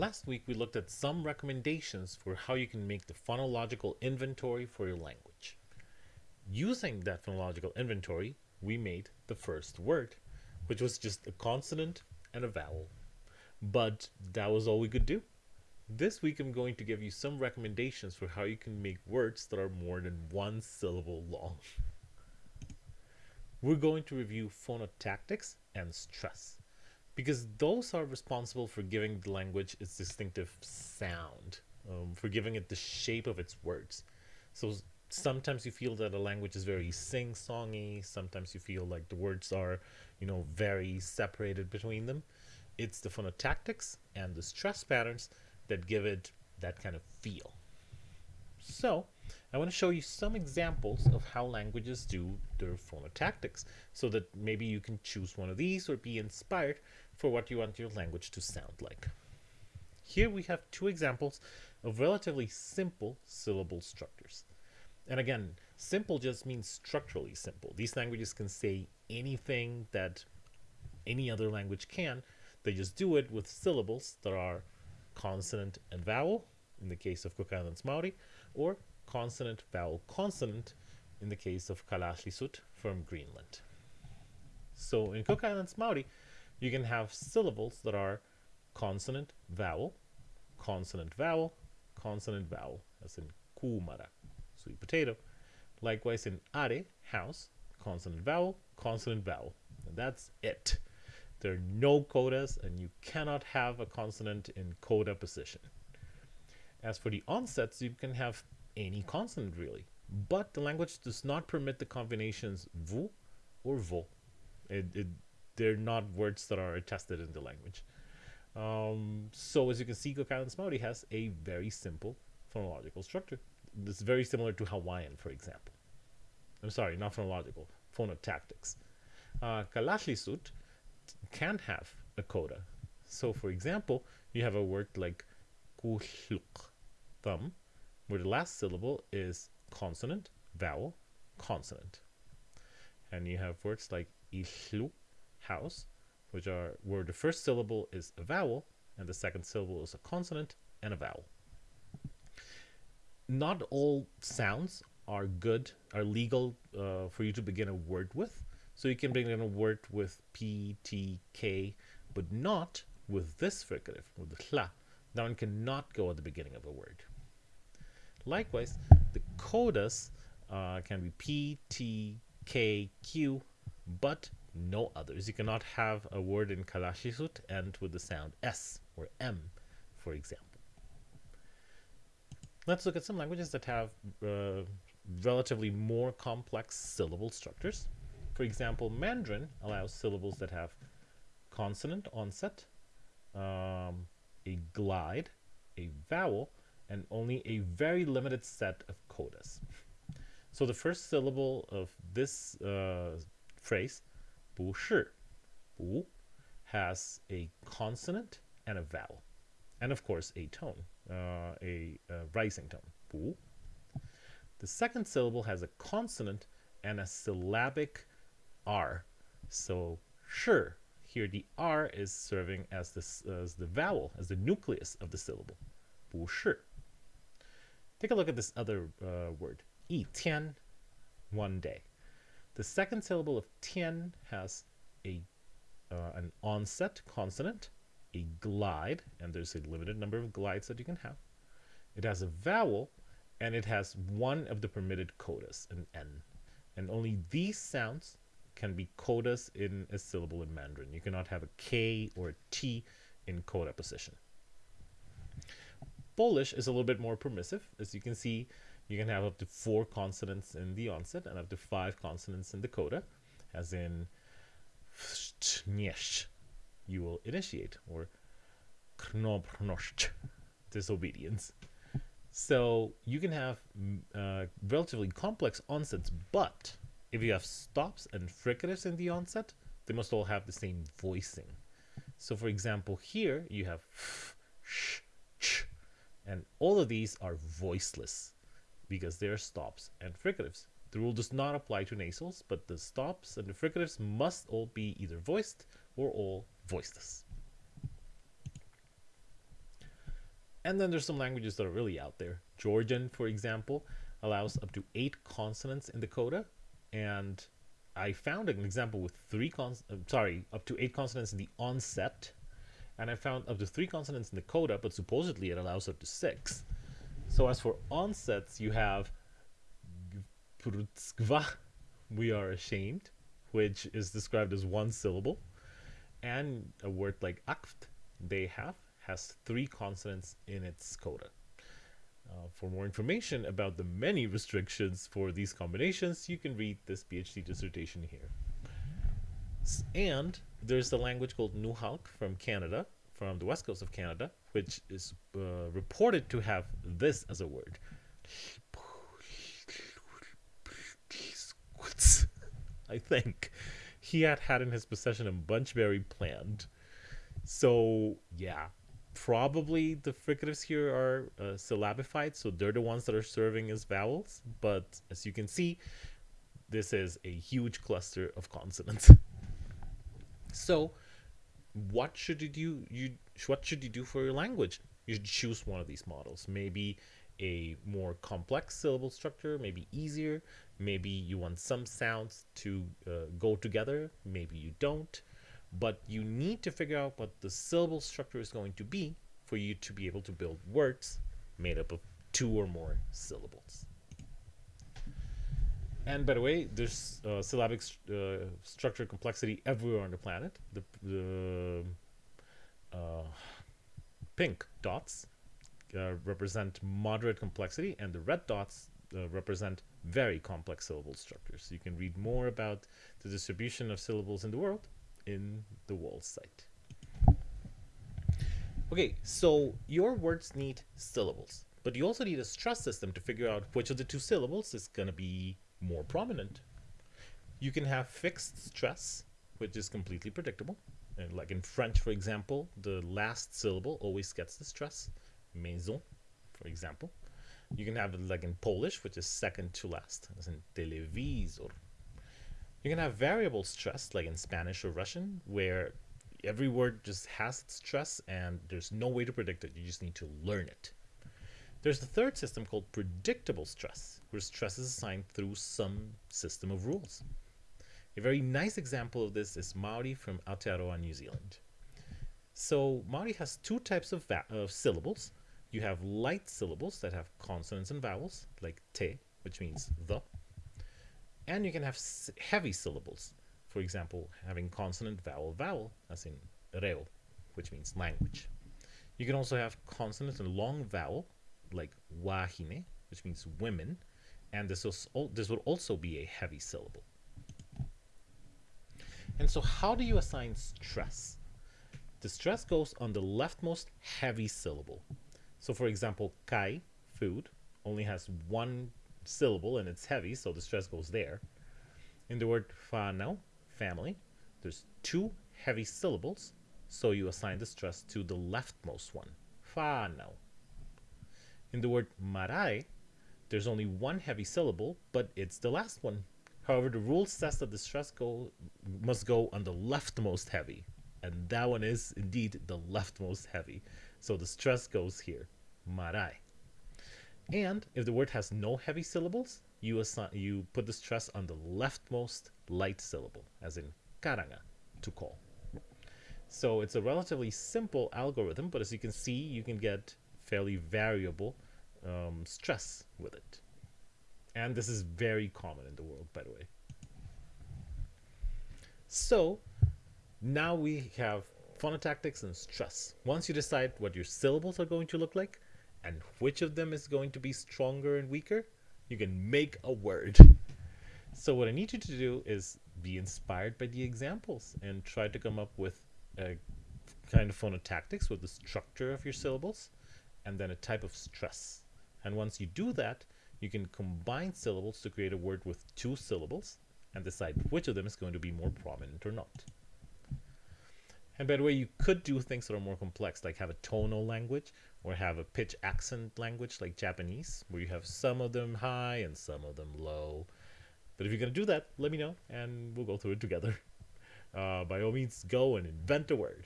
Last week we looked at some recommendations for how you can make the phonological inventory for your language. Using that phonological inventory, we made the first word, which was just a consonant and a vowel. But that was all we could do. This week I'm going to give you some recommendations for how you can make words that are more than one syllable long. We're going to review phonotactics and stress because those are responsible for giving the language its distinctive sound, um, for giving it the shape of its words. So sometimes you feel that a language is very sing-songy, sometimes you feel like the words are, you know, very separated between them. It's the phonotactics and the stress patterns that give it that kind of feel. So I want to show you some examples of how languages do their phonotactics so that maybe you can choose one of these or be inspired for what you want your language to sound like. Here we have two examples of relatively simple syllable structures. And again, simple just means structurally simple. These languages can say anything that any other language can. They just do it with syllables that are consonant and vowel, in the case of Cook Islands Maori, or consonant, vowel, consonant in the case of Kalaallisut from Greenland. So in Cook Islands Maori, you can have syllables that are consonant, vowel, consonant, vowel, consonant, vowel, as in kumara, sweet potato. Likewise in are, house, consonant, vowel, consonant, vowel. And that's it. There are no codas, and you cannot have a consonant in coda position. As for the onsets, you can have any consonant really. But the language does not permit the combinations vu or vo. It, it, they're not words that are attested in the language. Um, so as you can see, Cook Islands Maori has a very simple phonological structure. It's very similar to Hawaiian, for example. I'm sorry, not phonological, phonotactics. Uh, Kalaallisut can have a coda. So for example, you have a word like kuhluk, thumb, where the last syllable is consonant, vowel, consonant. And you have words like ihlu, house, which are where the first syllable is a vowel and the second syllable is a consonant and a vowel. Not all sounds are good, are legal uh, for you to begin a word with. So you can begin a word with P, T, K, but not with this fricative, with the hla. That one cannot go at the beginning of a word. Likewise, the codas uh, can be P, T, K, Q, but no others. You cannot have a word in Kalaallisut end with the sound S or M, for example. Let's look at some languages that have uh, relatively more complex syllable structures. For example, Mandarin allows syllables that have consonant onset, um, a glide, a vowel, and only a very limited set of codas. So the first syllable of this uh, phrase 不是,不 has a consonant and a vowel. And of course, a tone, uh, a, a rising tone. 不. The second syllable has a consonant and a syllabic R. So, 是, here the R is serving as, this, as the vowel, as the nucleus of the syllable. 不是. Take a look at this other uh, word. 一天, one day. The second syllable of tian has a uh, an onset consonant, a glide, and there's a limited number of glides that you can have. It has a vowel, and it has one of the permitted codas, an N. And only these sounds can be codas in a syllable in Mandarin. You cannot have a K or a T in coda position. Polish is a little bit more permissive. As you can see, you can have up to four consonants in the onset and up to five consonants in the coda, as in you will initiate, or disobedience. So you can have uh, relatively complex onsets, but if you have stops and fricatives in the onset, they must all have the same voicing. So for example, here you have sh, and all of these are voiceless because they are stops and fricatives. The rule does not apply to nasals, but the stops and the fricatives must all be either voiced or all voiceless. And then there's some languages that are really out there. Georgian, for example, allows up to eight consonants in the coda. And I found an example with three cons uh, sorry, up to eight consonants in the onset. And I found up to three consonants in the coda, but supposedly it allows up to six. So as for onsets, you have we are ashamed, which is described as one syllable. And a word like akt, they have, has three consonants in its coda. Uh, for more information about the many restrictions for these combinations, you can read this PhD dissertation here. And there's the language called Nuxalk from Canada, from the west coast of Canada, which is uh, reported to have this as a word. I think he had had in his possession a bunchberry plant. So yeah, probably the fricatives here are uh, syllabified, so they're the ones that are serving as vowels. But as you can see, this is a huge cluster of consonants. so what should you do? You what should you do for your language? You should choose one of these models. Maybe a more complex syllable structure, maybe easier. Maybe you want some sounds to uh, go together. Maybe you don't. But you need to figure out what the syllable structure is going to be for you to be able to build words made up of two or more syllables. And by the way, there's uh, syllabic st uh, structure complexity everywhere on the planet. The, the uh, pink dots uh, represent moderate complexity, and the red dots uh, represent very complex syllable structures. You can read more about the distribution of syllables in the world in the WALS site. Okay, so your words need syllables, but you also need a stress system to figure out which of the two syllables is going to be more prominent. You can have fixed stress, which is completely predictable. And like in French, for example, the last syllable always gets the stress. Maison, for example. You can have it like in Polish, which is second to last, as in televisor. You can have variable stress, like in Spanish or Russian, where every word just has its stress and there's no way to predict it. You just need to learn it. There's the third system called predictable stress, where stress is assigned through some system of rules. A very nice example of this is Maori from Aotearoa, New Zealand. So Maori has two types of, of syllables. You have light syllables that have consonants and vowels, like te, which means the. And you can have heavy syllables, for example, having consonant, vowel, vowel, as in reo, which means language. You can also have consonant and long vowel, like wahine, which means women, and this, was, this would also be a heavy syllable. And so how do you assign stress? The stress goes on the leftmost heavy syllable. So for example, kai, food, only has one syllable and it's heavy, so the stress goes there. In the word whanau, family, there's two heavy syllables, so you assign the stress to the leftmost one, whanau. In the word marae, there's only one heavy syllable, but it's the last one. However, the rule says that the stress go must go on the leftmost heavy, and that one is indeed the leftmost heavy. So the stress goes here, marae. And if the word has no heavy syllables, you assign you put the stress on the leftmost light syllable, as in karanga, to call. So it's a relatively simple algorithm, but as you can see, you can get fairly variable um, stress with it. And this is very common in the world, by the way. So now we have phonotactics and stress. Once you decide what your syllables are going to look like and which of them is going to be stronger and weaker, you can make a word. So what I need you to do is be inspired by the examples and try to come up with a kind of phonotactics with the structure of your syllables and then a type of stress. And once you do that, you can combine syllables to create a word with two syllables and decide which of them is going to be more prominent or not. And by the way, you could do things that are more complex, like have a tonal language or have a pitch accent language like Japanese, where you have some of them high and some of them low. But if you're going to do that, let me know and we'll go through it together. Uh, by all means, go and invent a word.